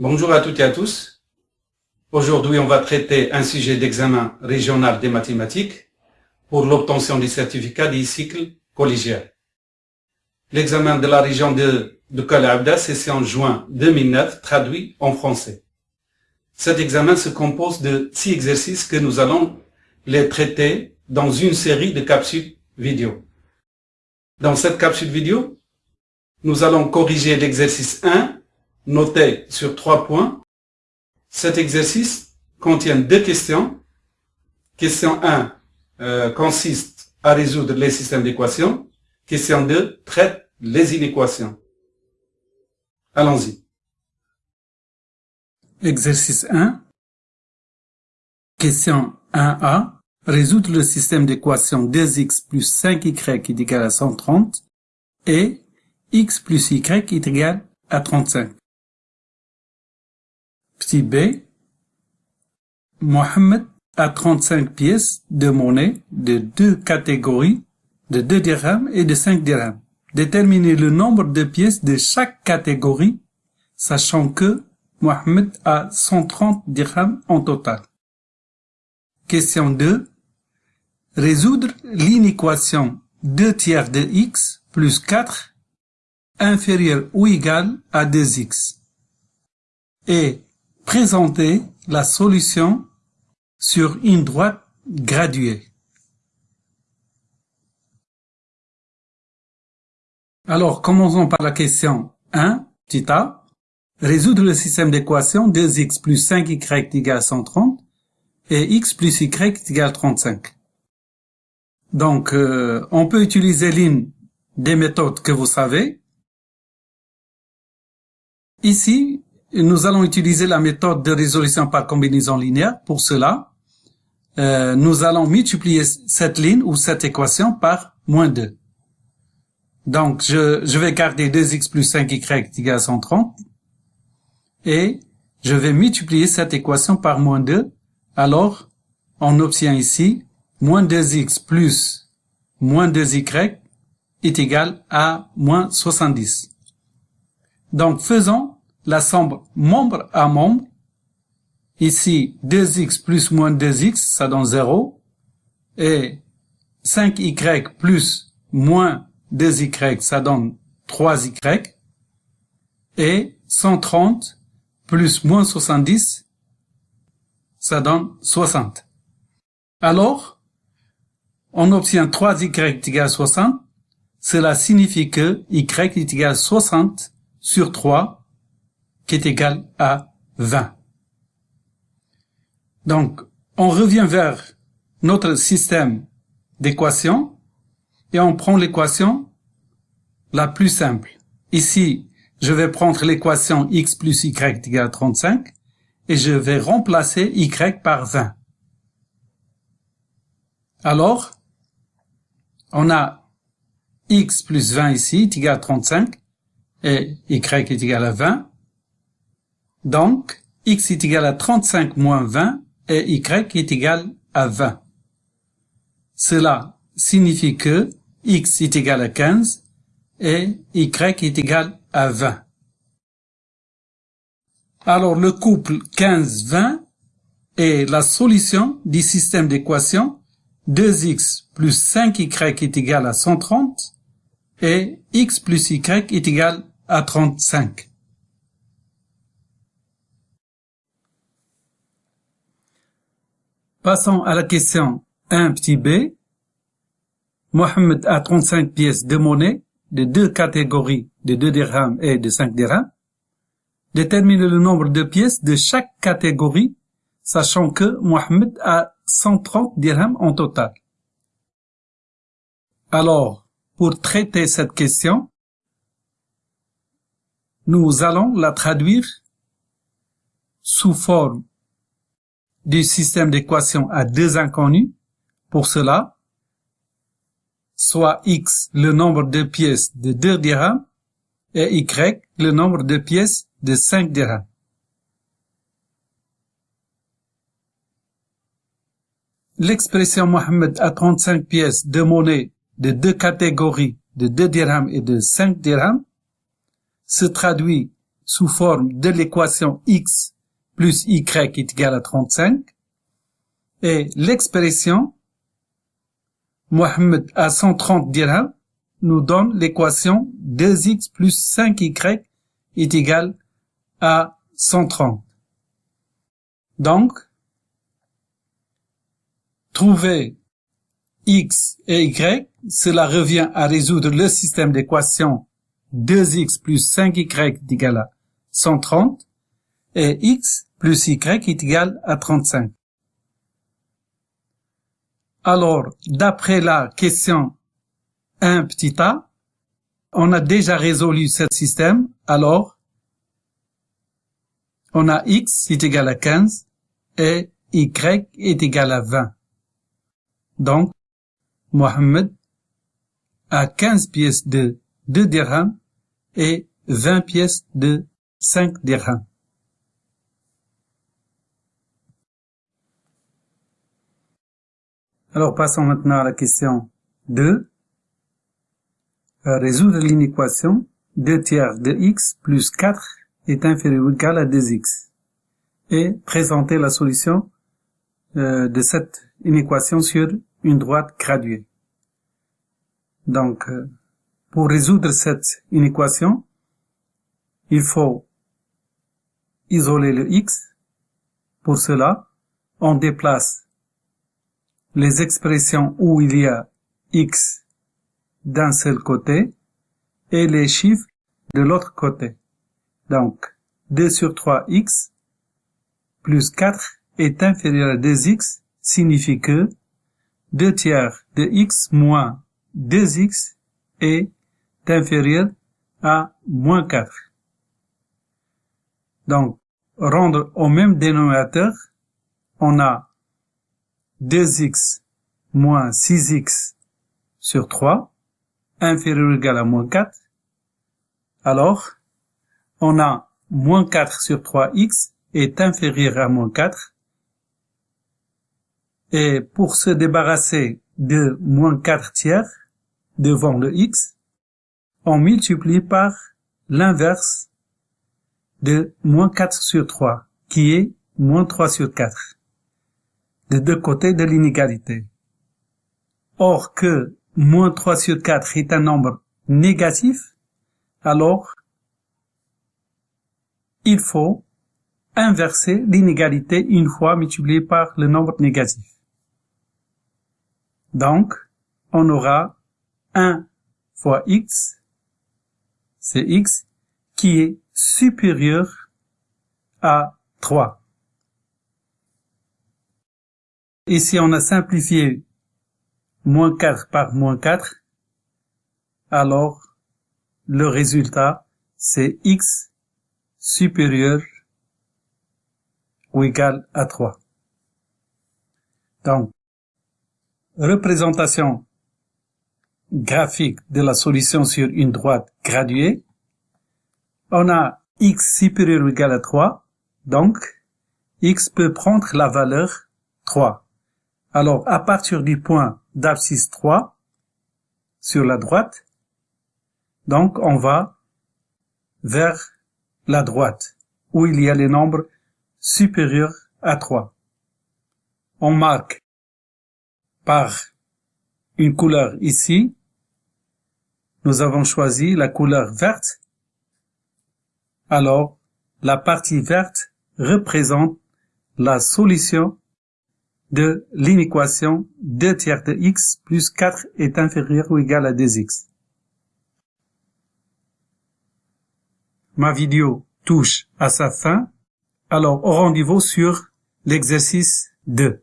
Bonjour à toutes et à tous. Aujourd'hui, on va traiter un sujet d'examen régional des mathématiques pour l'obtention du certificat du cycle collégial. L'examen de la région de, de Kalabda, c'est en juin 2009, traduit en français. Cet examen se compose de six exercices que nous allons les traiter dans une série de capsules vidéo. Dans cette capsule vidéo, nous allons corriger l'exercice 1 noté sur trois points. Cet exercice contient deux questions. Question 1 euh, consiste à résoudre les systèmes d'équations. Question 2 traite les inéquations. Allons-y. Exercice 1. Question 1a. Résoudre le système d'équations 2x plus 5y est égal à 130 et x plus y est égal à 35. Petit b, Mohamed a 35 pièces de monnaie de deux catégories, de 2 dirhams et de 5 dirhams. Déterminez le nombre de pièces de chaque catégorie, sachant que Mohamed a 130 dirhams en total. Question 2. Résoudre l'inéquation 2 tiers de x plus 4 inférieur ou égal à 2x. Et Présenter la solution sur une droite graduée. Alors, commençons par la question 1, petit a. Résoudre le système d'équation 2x plus 5y égale 130 et x plus y égale 35. Donc, euh, on peut utiliser l'une des méthodes que vous savez. Ici, nous allons utiliser la méthode de résolution par combinaison linéaire. Pour cela, euh, nous allons multiplier cette ligne ou cette équation par moins 2. Donc, je, je vais garder 2x plus 5y égale 130. Et je vais multiplier cette équation par moins 2. Alors, on obtient ici moins 2x plus moins 2y est égal à moins 70. Donc, faisons la somme membre à membre. Ici, 2x plus moins 2x, ça donne 0. Et 5y plus moins 2y, ça donne 3y. Et 130 plus moins 70, ça donne 60. Alors, on obtient 3y égale 60. Cela signifie que y est égal à 60 sur 3 qui est égal à 20. Donc, on revient vers notre système d'équations et on prend l'équation la plus simple. Ici, je vais prendre l'équation x plus y est égal à 35 et je vais remplacer y par 20. Alors, on a x plus 20 ici est égal à 35 et y est égal à 20. Donc, x est égal à 35 moins 20 et y est égal à 20. Cela signifie que x est égal à 15 et y est égal à 20. Alors le couple 15-20 est la solution du système d'équation 2x plus 5y est égal à 130 et x plus y est égal à 35. Passons à la question 1 petit b. Mohamed a 35 pièces de monnaie de deux catégories de 2 dirhams et de 5 dirhams. Détermine le nombre de pièces de chaque catégorie, sachant que Mohamed a 130 dirhams en total. Alors, pour traiter cette question, nous allons la traduire sous forme du système d'équation à deux inconnus. Pour cela, soit x le nombre de pièces de 2 dirhams et y le nombre de pièces de 5 dirhams. L'expression Mohamed a 35 pièces de monnaie de deux catégories de 2 dirhams et de 5 dirhams se traduit sous forme de l'équation x plus y est égal à 35 et l'expression Mohamed à 130 dirhams nous donne l'équation 2x plus 5y est égal à 130. Donc, trouver x et y, cela revient à résoudre le système d'équations 2x plus 5y est égal à 130 et x plus y est égal à 35. Alors, d'après la question 1 petit a, on a déjà résolu ce système, alors on a x est égal à 15 et y est égal à 20. Donc, Mohamed a 15 pièces de 2 dirhams et 20 pièces de 5 dirhams. Alors passons maintenant à la question 2. Euh, résoudre l'inéquation 2 tiers de x plus 4 est inférieur ou égal à 2x et présenter la solution euh, de cette inéquation sur une droite graduée. Donc, euh, pour résoudre cette inéquation, il faut isoler le x. Pour cela, on déplace les expressions où il y a x d'un seul côté et les chiffres de l'autre côté. Donc, 2 sur 3x plus 4 est inférieur à 2x signifie que 2 tiers de x moins 2x est inférieur à moins 4. Donc, rendre au même dénominateur, on a 2x moins 6x sur 3 inférieur ou égal à moins 4. Alors, on a moins 4 sur 3x est inférieur à moins 4 et pour se débarrasser de moins 4 tiers devant le x, on multiplie par l'inverse de moins 4 sur 3, qui est moins 3 sur 4, de deux côtés de l'inégalité. Or que moins 3 sur 4 est un nombre négatif, alors il faut inverser l'inégalité une fois multiplié par le nombre négatif. Donc, on aura 1 fois x, c'est x, qui est supérieur à 3. Ici, on a simplifié moins 4 par moins 4. Alors, le résultat, c'est x supérieur ou égal à 3. Donc, représentation graphique de la solution sur une droite graduée, on a x supérieur ou égal à 3, donc x peut prendre la valeur 3. Alors, à partir du point d'abscisse 3, sur la droite, donc on va vers la droite, où il y a les nombres supérieurs à 3. On marque par une couleur ici. Nous avons choisi la couleur verte. Alors, la partie verte représente la solution de l'inéquation 2 tiers de x plus 4 est inférieur ou égal à 2x. Ma vidéo touche à sa fin, alors au rendez-vous sur l'exercice 2.